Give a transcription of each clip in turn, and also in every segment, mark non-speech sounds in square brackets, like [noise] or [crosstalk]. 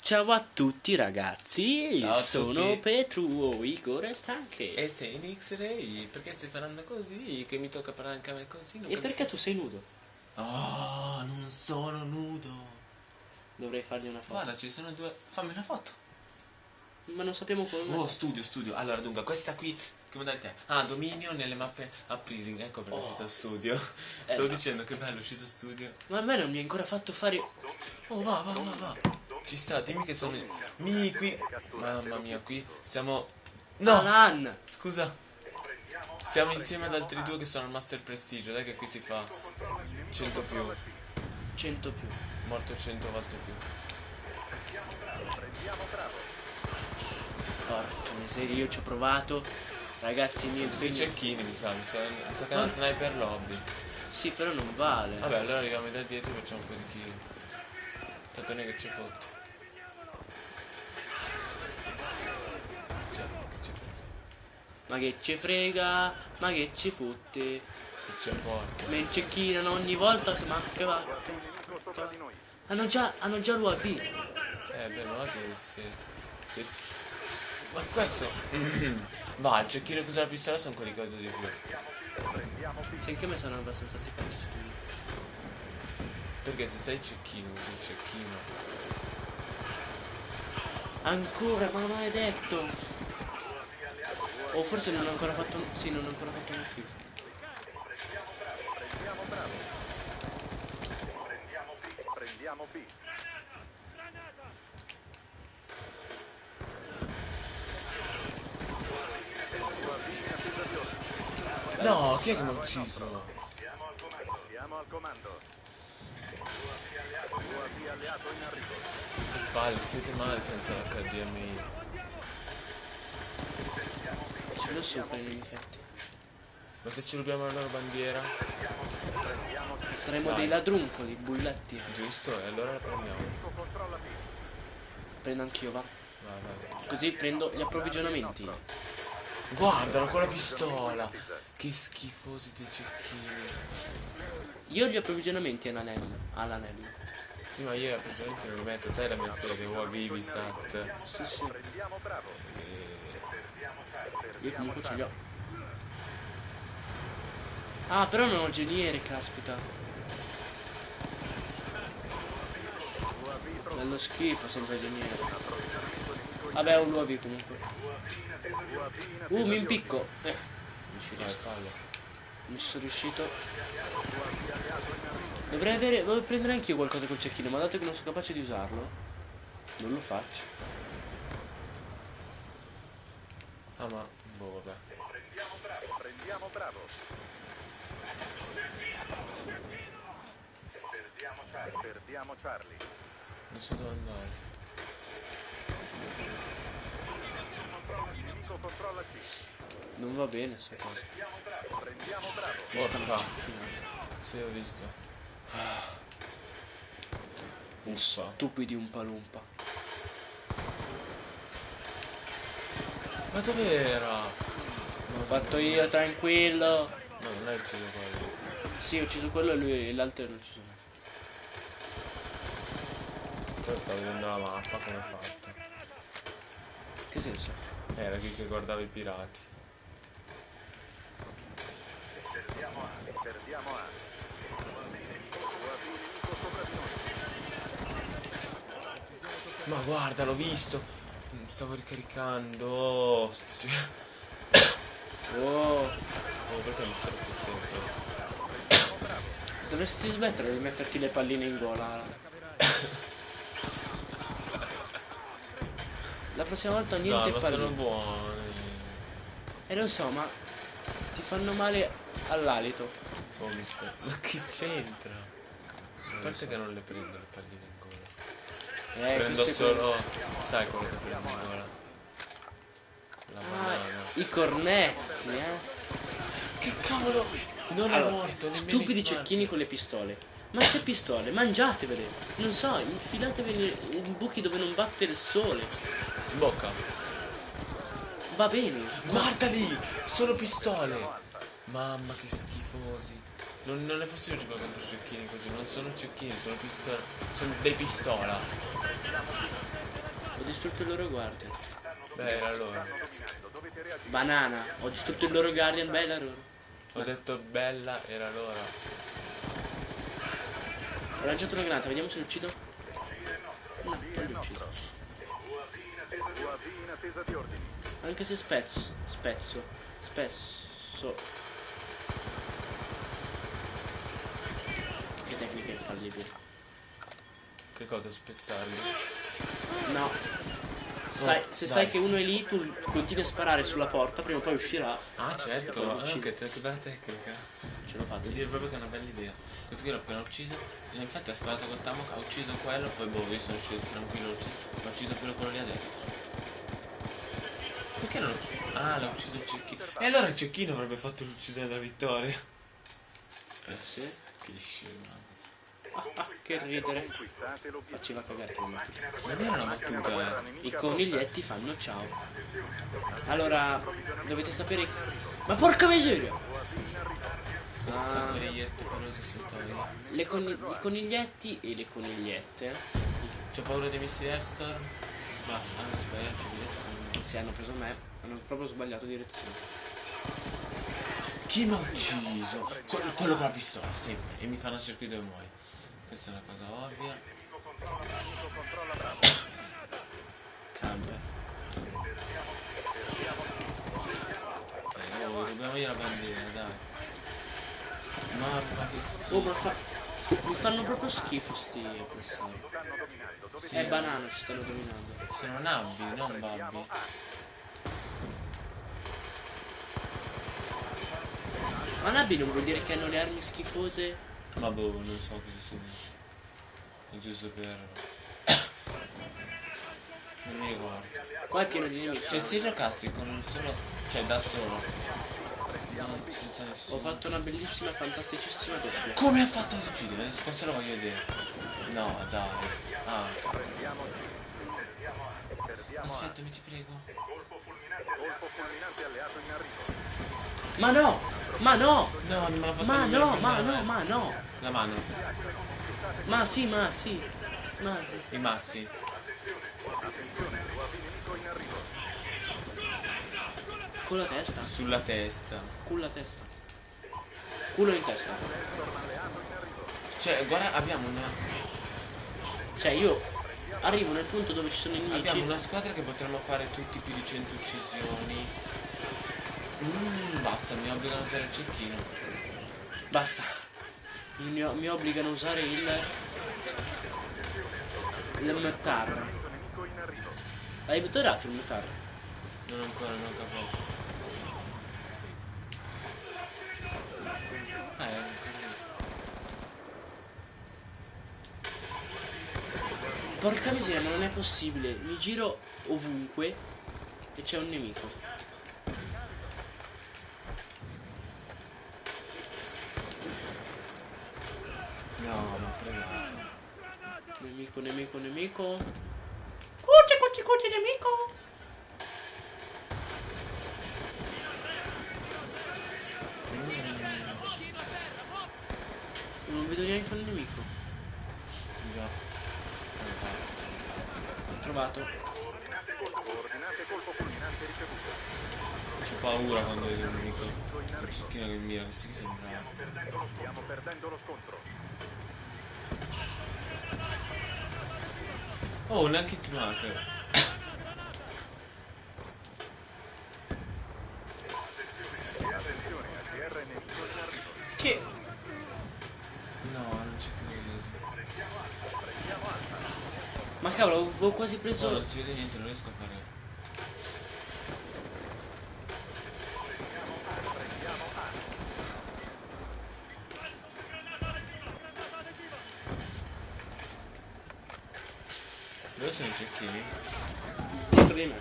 Ciao a tutti ragazzi, Ciao a sono tutti. Petru, Igor e Stanche. E sei in X-Ray? Perché stai parlando così? Che mi tocca parlare anche a me così? Non E perché tu sei nudo? Oh, non sono nudo. Dovrei fargli una foto. Guarda, ci sono due. Fammi una foto. Ma non sappiamo come. Oh, studio, studio. Allora, dunque, questa qui. Che modalità è? Ah, dominio nelle mappe a Prising. Ecco perché è Oh. uscito studio. Eh, Stavo no. dicendo che bello è uscito studio. Ma a me non mi hai ancora fatto fare. Oh, va, va, va, va. Ci sta, dimmi che sono. Mi qui. Mamma mia, qui siamo. No! Alan! Scusa. Siamo insieme ad altri due che sono al Master Prestigio. Dai che qui si fa 100 più. 100 più. Morto 100 volte più. Porca miseria, io ci ho provato. Ragazzi miei. Tutti i bisogna- cecchini mi sa. Mi sa, mi sa che è una sniper lobby. Sì, però non vale. Vabbè, allora arriviamo da dietro e facciamo un po' di kill. Tanto non è che ci fotte. Cioè, che ci Ma che ci frega, ma che ci fotte. che ci porta. Mi cecchinano ogni volta, ma che va. Che, che va. Hanno già, hanno già l'UAV. Eh, beh, ma che se... se... Ma questo... [clears throat] Va, il cecchino che usa la pistola sono quelli che vedo di più. Sì, anche me sono abbastanza antipatici. Perché se sei cecchino, usi il cecchino. Ancora, ma maledetto! O forse non ho ancora fatto. Sì, non ho ancora fatto un kill. Prendiamo B. No, chi è che mi ha ucciso? Siamo al comando. UAV alleato in arrivo. Palle, siete male senza l'HDMI. Ce l'ho sopra i nemichetti. Ma se ci rubiamo la loro bandiera? Saremo Vai. dei ladruncoli, bulletti. Giusto, e allora la prendiamo. Prendo anch'io, va. Vai, vai. Così prendo gli approvvigionamenti. Guardalo con la pistola! Che schifosi dei cecchini. Io ho gli approvvigionamenti all'anello. All'anello. Sì, ma io praticamente non lo metto, sai la mia serie, UAV, Visat. Sì, sì. Prendiamo Bravo. Io comunque ce li ho. Ah, però non ho geniere, caspita. Bello schifo senza geniere. Vabbè, un UAV comunque. Uh, mi impicco. Eh, non ci riesco. ci sono riuscito. Dovrei avere. Dovrei prendere anch'io qualcosa col cecchino, ma dato che non sono capace di usarlo, non lo faccio. Ah, ma... Boh, vabbè. Prendiamo Bravo. Perdiamo Charlie. Non so dove andare. Non va bene sta cosa. Prendiamo Bravo. Porca. cecchinando. Sì, ho visto. Uffa. Stupidi un palumpa. Ma dov'era? L'ho fatto io, tranquillo. No, non è ucciso quello. Sì, ho ucciso quello e lui e l'altro non ci sono. Però stavo vedendo la mappa come fatta. Che senso? Era chi che guardava i pirati. Perdiamo A. Perdiamo A. Ma guarda, l'ho visto. Mm, Stavo ricaricando. Oh, sto... Oh, [coughs] oh, perché mi strozzo sempre? dovresti smettere di metterti le palline in gola. La prossima volta niente No, ma palline. sono buoni. E lo so, ma ti fanno male all'alito. Ho visto. [laughs] Ma che c'entra? A parte che non le prendo le palline in gola. Eh, prendo solo. Sai quello che prendo in gola? La Ah, banana. i cornetti, eh. Che cavolo! Non è Allora, morto, nemmeno stupidi in cecchini con le pistole. Ma che pistole? Mangiatevele! Non so, infilatevele in buchi dove non batte il sole. In bocca. Va bene. Guarda lì! Sono pistole! Mamma che schifosi. Non, non è possibile giocare contro cecchini così, non sono cecchini, sono pistola. Sono dei pistola. Ho distrutto il loro guardian. Beh, era loro. Banana. Ho distrutto il loro guardian. Bella loro. Ho detto bella, era loro. Ho lanciato una granata. Vediamo se lo uccido. No, non li ucciso. Ordini. Anche se spezzo. Spezzo. Spesso. Che tecnica infallibile. Che cosa spezzarli? No. Sai, Oh, se dai. sai che uno è lì, tu continui a sparare sulla porta, prima o poi uscirà. Ah certo, Poi lo ah, uccidi. che, te- che bella tecnica. Ce l'ho fatta. Dire proprio che è una bella idea. Questo qui l'ho appena ucciso. Infatti ha sparato col Tamok, ha ucciso quello, poi boh, io sono sceso tranquillo, l'ho ucciso, ma ha ucciso pure quello lì a destra. Perché non l'ho... Ah, l'ha ucciso il cecchino. E allora il cecchino avrebbe fatto l'uccisione della vittoria. Sì. Che scemo. Ah, ah, che ridere. Faceva cagare battuta. Non era una battuta, eh. I coniglietti fanno ciao. Allora, dovete sapere. Ma porca miseria! Questo Ah. sono coniglietti pelosi sotto io. Le coni- I coniglietti e le conigliette. C'ho paura dei missili Airstorm. Basta, ah, sbagliato, direzione. Se hanno preso me, hanno proprio sbagliato direzione. Chi mi ha ucciso? Que- quello con la pistola, sempre. E mi fanno circuito dove muoio. Questa è una cosa ovvia. Camper. Eh, oh, dobbiamo io la bandiera, dai. Mamma che schifo. Oh, ma fa. Mi fanno proprio schifo sti avversari. Sì, È banana ci stanno dominando. Sono nabbi, non babbi. Ma Nabi non vuol dire che hanno le armi schifose? Ma boh, non so cosa significa. È giusto per... Non mi ricordo. Qua è pieno di nemici. Cioè se giocassi con un solo... Cioè da solo. Ho fatto una bellissima, fantasticissima doppia. Come ha fatto ad uccidere? Adesso questo lo voglio vedere. No, dai. Ah, aspettami, ti prego. Ma no! Ma no! No, non me l'ha fatto Ma no, ma prendere. no, ma no! La mano. Ma sì, ma sì. Ma sì. I massi. Attenzione, UAV nemico in arrivo. Con la testa. Sulla testa. Culo la testa. Culo in testa. Cioè, guarda, abbiamo una... Cioè io arrivo nel punto dove ci sono i nemici. Abbiamo una squadra che potremmo fare tutti più di 100 uccisioni. Mm, basta, mi obbligano a usare il cecchino. Basta. Mi, mi obbligano a usare il. Il metar. Hai buttato il metar? Non ancora, non capo. Ah, è ancora lì. Porca miseria, ma non è possibile. Mi giro ovunque e c'è un nemico. No, ma fregato. Nemico, nemico, nemico. Cuci, cuci, cuci, nemico. Non vedo neanche un nemico. Già. Ho trovato. C'ho paura quando vedo un nemico. Il cecchino che mi mira, questo qui sembra... Stiamo perdendo lo scontro. Oh, un hit marker. Attenzione, ATR nemico in arrivo. Che... No, non c'è più niente. Ma cavolo, avevo quasi No, preso. non si vede niente, non riesco a fare. Dove sono i cecchini? dietro di me.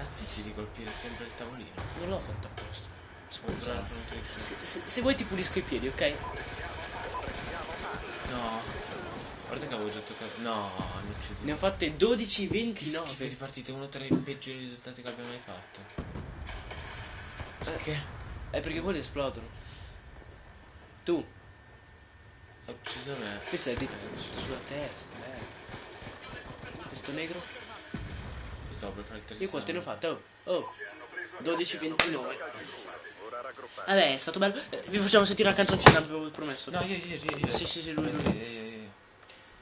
Aspetti di colpire sempre il tavolino. Non l'ho fatto apposta. Scusa. fronte di Se, se- se vuoi ti pulisco i piedi, ok? No. Guarda che avevo già toccato. No, hanno ucciso. Ne ho fatte 12, Che schifo 29. di partite, uno tra i peggiori risultati che abbia mai fatto. Perché? È perché quelli esplodono. Tu, Ha ucciso me. questa è dita sulla testa, eh. Questo negro? Io stavo per fare il terzo. Io quante ne ho fatte? Oh, oh. 12-29. Ora raggruppare. Vabbè, è stato bello. Eh, vi facciamo sentire la canzoncina, avevo promesso. No, io, io, io, io. Sì, sì, sì, lui, lui. Io, io, io.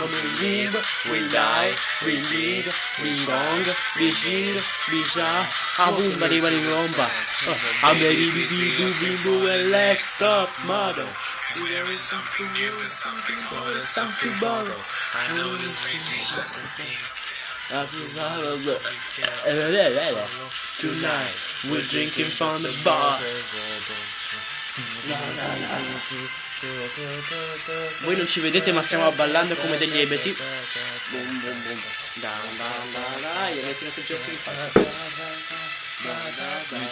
We live, we die, we lead, we gong, we shield, we shah. I'm boom, buddy, buddy, romba. I'm to be boo, boo, boo, and lex up, mother. See, there is something new, and something more, something borrowed. I know this crazy. Tonight we're drinking from the bar. Voi non ci vedete ma stiamo ballando come degli ebeti. Boom boom boom. Da da da da. Gli tirato il gesto di faccia. We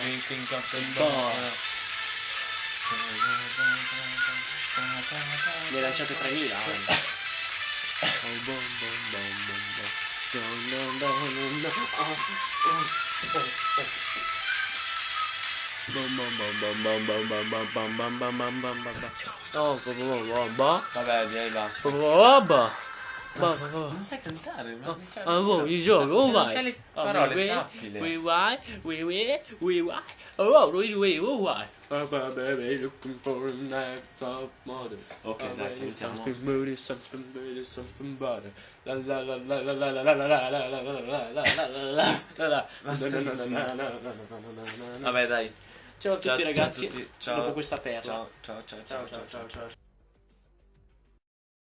drinking up the Bar. Ne lanciate 3000. Oh, blah, blah, blah, blah. My bad, Jay, Non sai cantare, ma cioè, Ah, boh, il gioco, oh Se vai! sai le Ah, parole, we- sappile. We why, we we, we why, oh, we we, oh why. Baby, looking for a night of mother. Ok, dai, salutiamo. Something moody, something moody, something butter. La la la la la la la la la la la la la la la la. Vabbè, dai. Ciao a tutti ragazzi, ciao. dopo questa perla. Ciao, ciao, ciao, ciao ciao ciao ciao.